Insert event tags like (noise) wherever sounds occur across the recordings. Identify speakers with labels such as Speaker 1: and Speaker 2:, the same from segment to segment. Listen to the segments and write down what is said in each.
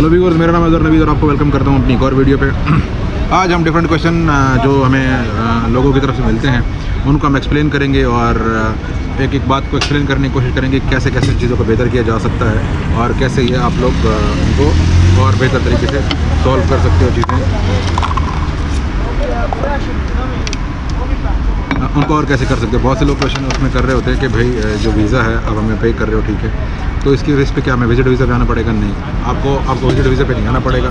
Speaker 1: Hello viewers मेरा नाम अजहर नवीद और आपको वेलकम करता हूँ अपनी एक और वीडियो पे। (clears throat) आज हम डिफरेंट क्वेश्चन जो हमें लोगों की तरफ़ से मिलते हैं, उनको हम एक्सप्लेन करेंगे और एक एक बात को एक्सप्लेन करने की कोशिश करेंगे कैसे कैसे चीज़ों को बेहतर किया जा सकता है और कैसे ये आप लोग उनको और बेहतर तरीके से सॉल्व कर सकते हो चीज़ें। उनको और कैसे कर सकते हो? बहुत से लोग क्वेश्चन उसमें कर रहे होते हैं कि भाई जो वीज़ा है, अब हमें पे कर रहे हो, ठीक है। तो इसकी बेस पे क्या, हमें विज़िट वीज़ा पे आना पड़ेगा? नहीं। आपको आपको विज़िट वीज़ा पे नहीं आना पड़ेगा।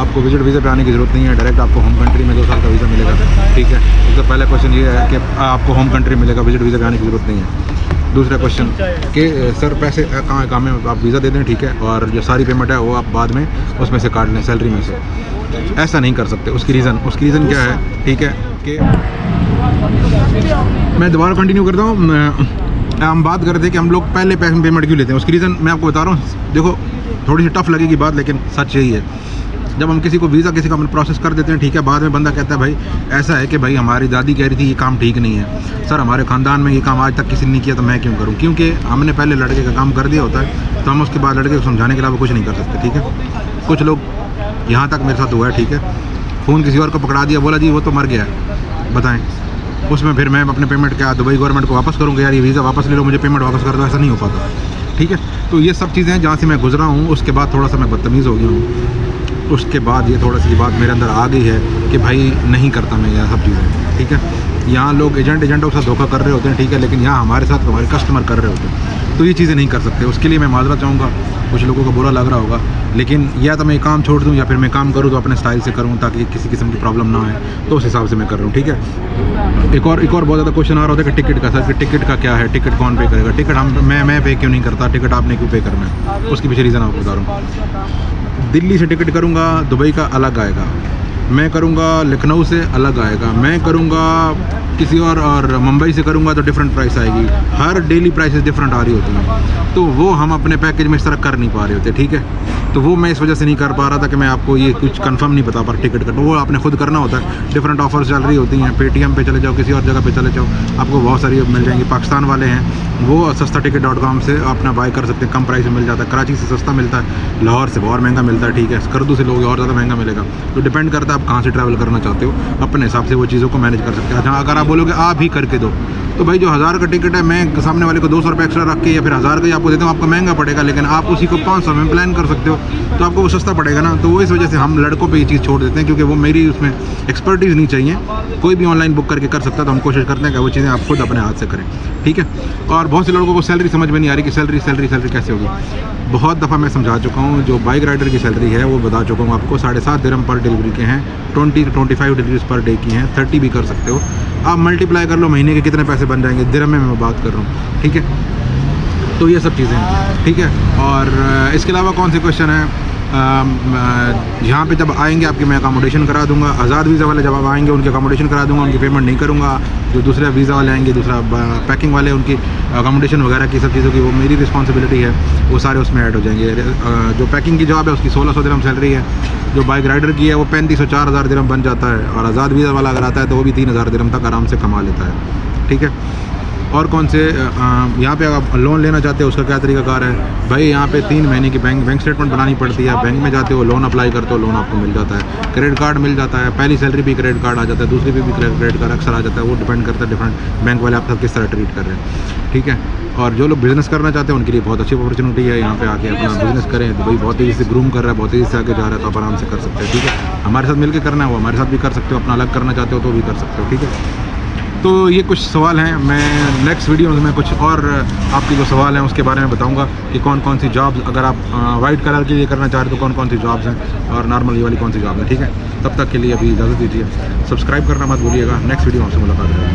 Speaker 1: आपको विज़िट वीज़ा पे आने की ज़रूरत नहीं है। डायरेक्ट आपको होम कंट्री में दो साल का वीज़ा मिलेगा। ठीक है? तो पहला क्वेश्चन ये है कि आपको होम कंट्री मिलेगा विज़िट वीज़ा पे आने की ज़रूरत नहीं है। दूसरा क्वेश्चन कि सर पैसे कहाँ काम में आप वीज़ा दे दें, ठीक है? और जो सारी पेमेंट है, वो आप बाद में उसमें से काट लें सैलरी में से। ऐसा नहीं कर सकते। उसकी रीज़न उसकी रीज़न क्या है? ठीक है? कि मैं दोबारा कंटिन्यू करता हूँ। हम बात कर रहे थे कि हम लोग पहले पेमेंट क्यों लेते हैं? उसकी रीज़न मैं आपको बता रहा हूँ। देखो, थोड़ी सी टफ लगेगी बात, लेकिन सच यही है। जब हम किसी को वीज़ा, किसी का प्रोसेस कर देते हैं, ठीक है, बाद में बंदा कहता है, भाई, ऐसा है कि भाई हमारी दादी कह रही थी, ये काम ठीक नहीं है। सर, हमारे ख़ानदान में ये काम आज तक किसी ने नहीं किया तो मैं क्यों करूँ? क्योंकि हमने पहले लड़के का काम कर दिया होता है तो हम उसके बाद लड़के को समझाने के अलावा कुछ नहीं कर सकते, ठीक है? कुछ लोग यहाँ तक मेरे साथ हुआ है, ठीक है? फ़ोन किसी और को पकड़ा दिया, बोला, जी, वो तो मर गया है, बताएँ। उसमें फिर मैं अपने पेमेंट क्या, दुबई गवर्नमेंट को वापस करूँगा यार, ये वीज़ा वापस ले लो, मुझे पेमेंट वापस कर दो, ऐसा नहीं हो पाता। ठीक है? तो ये सब चीज़ें जहाँ से मैं गुजरा हूँ, उसके बाद थोड़ा सा मैं बदतमीज़ हो गया हूँ। उसके बाद ये थोड़ा सी बात मेरे अंदर आ गई है कि भाई नहीं करता मैं यह सब चीज़ें, ठीक है? यहाँ लोग एजेंट एजेंटों के साथ धोखा कर रहे होते हैं, ठीक है, लेकिन यहाँ हमारे साथ हमारे कस्टमर कर रहे होते हैं। तो ये चीज़ें नहीं कर सकते। उसके लिए मैं माजरा चाहूँगा, कुछ लोगों को बुरा लग रहा होगा, लेकिन या तो मैं काम छोड़ दूँ या फिर मैं काम करूँ तो अपने स्टाइल से करूँ ताकि किसी किस्म की प्रॉब्लम ना आए तो उस हिसाब से मैं कर रहा हूँ, ठीक है? एक और एक और बहुत ज़्यादा क्वेश्चन आ रहा होता है कि टिकट का सर कि टिकट का क्या है? टिकट कौन पे करेगा? टिकट हम, मैं मैं पे क्यों नहीं करता? टिकट आपने क्यों पे करना है? उसके पीछे रीज़न आपको बता रहा हूँ। दिल्ली से टिकट करूँगा दुबई का अलग आएगा। मैं करूँगा लखनऊ से अलग आएगा। मैं करूँगा किसी और और मुंबई से करूँगा तो डिफरेंट प्राइस आएगी। हर डेली प्राइसेस डिफरेंट आ रही होती हैं। तो वो हम अपने पैकेज में इस तरह कर नहीं पा रहे होते, ठीक है? तो वो मैं इस वजह से नहीं कर पा रहा था कि मैं आपको ये कुछ कंफर्म नहीं बता पा रहा टिकट का। तो वो आपने खुद करना होता है। डिफरेंट ऑफर्स चल रही होती हैं। पेटीएम पे चले जाओ, किसी और जगह पे चले जाओ, आपको बहुत सारी मिल जाएँगी। पाकिस्तान वाले हैं। वो सस्ता टिकट डॉट कॉम से अपना बाय कर सकते हैं। कम प्राइस में मिल जाता है। कराची से सस्ता मिलता है। लाहौर से बहुत महँगा मिलता है, ठीक है? करदू से लोग और ज़्यादा महँगा मिलेगा। तो डिपेंड करता है आप कहाँ से ट्रैवल करना चाहते हो, अपने हिसाब से वो चीज़ों को मैनेज कर सकते हैं। हाँ अगर आप बोलोगे, आप ही करके दो तो भाई जो हज़ार का टिकट है, मैं सामने वाले को दो सौ रुपये एक्स्ट्रा रख के या फिर हज़ार का ही आपको देता हूँ, आपको महँगा पड़ेगा, लेकिन आप उसी को पाँच सौ में प्लान कर सकते हो तो आपको वो सस्ता पड़ेगा ना। तो वो इस वजह से हम लड़कों पे ये चीज़ छोड़ देते हैं, क्योंकि वो मेरी उसमें एक्सपर्टीज़ नहीं चाहिए। कोई भी ऑनलाइन बुक करके कर सकता तो हम कोशिश करते हैं कि वो चीज़ें आप खुद अपने हाथ से करें। ठीक है? और बहुत से लोगों को सैलरी समझ में नहीं आ रही कि सैलरी सैलरी सैलरी कैसे होगी। बहुत दफ़ा मैं समझा चुका हूँ, जो बाइक राइडर की सैलरी है, वो बता चुका हूँ आपको, साढ़े सात दिरम पर डिलीवरी के हैं twenty twenty five deliveries per day की हैं थर्टी भी कर सकते हो। आप मल्टीप्लाई कर लो, महीने के कितने पैसे बन जाएँगे दिरम में मैं बात कर रहा हूँ, ठीक है? तो ये सब चीज़ें ठीक है? और इसके अलावा कौन से क्वेश्चन है? यहाँ पे जब आएँगे, आपकी मैं अकोमोडेशन करा दूँगा, आज़ाद वीज़ा वाले जब आप आएँगे, उनकी अकोमोडेशन करा दूँगा, उनकी पेमेंट नहीं करूँगा जो दूसरे वीज़ा वाले आएँगे, दूसरा पैकिंग वाले, उनकी अकोमोडेशन वगैरह की सब चीज़ों की, वो मेरी रिस्पॉन्सिबिलिटी है, वो सारे उसमें ऐड हो जाएँगे। जो पैकिंग की जॉब है, उसकी सोलह सौ दिरम सैलरी है। जो बाइक राइडर की है, वो पैंतीस सौ, चार हज़ार दिरम बन जाता है। और आज़ाद वीज़ा वाला अगर आता है तो वो भी तीन हज़ार दिरम तक आराम से कमा लेता है। ठीक है? और कौन से यहाँ पे आप लोन लेना चाहते हो उसका क्या तरीका कार है? भाई यहाँ पे तीन महीने की बैंक बैंक स्टेटमेंट बनानी पड़ती है। बैंक में जाते हो लोन अप्लाई करते हो लोन आपको मिल जाता है। क्रेडिट कार्ड मिल जाता है। पहली सैलरी भी क्रेडिट कार्ड आ जाता है दूसरी भी, भी क्रेडिट कार्ड अक्सर आ जाता है। वो डिपेंड करता है डिफरेंट बैंक वाले आपका किस तरह ट्रीट कर रहे हैं। ठीक है? और जो लोग बिज़नेस करना चाहते हैं उनके लिए बहुत अच्छी अपॉर्चुनिटी है। यहाँ पे आके अपना बिज़नेस करें। तो भाई बहुत तेज़ी से ग्रूम कर रहा है बहुत तेज़ी से आगे जा रहा है तो आप आराम से कर सकते हैं। ठीक है? हमारे साथ मिलकर करना है वो हमारे साथ भी कर सकते हो अपना अलग करना चाहते हो तो भी कर सकते हो। ठीक है? तो ये कुछ सवाल हैं। मैं नेक्स्ट वीडियो में कुछ और आपके जो सवाल हैं उसके बारे में बताऊँगा कि कौन कौन सी जॉब्स अगर आप वाइट कलर के लिए करना चाह रहे हो तो कौन कौन सी जॉब्स हैं और नॉर्मल ये वाली कौन सी जॉब है, ठीक है? तब तक के लिए अभी इजाज़त दीजिए। सब्सक्राइब करना मत भूलिएगा। नेक्स्ट वीडियो आपसे मुलाकात करेंगे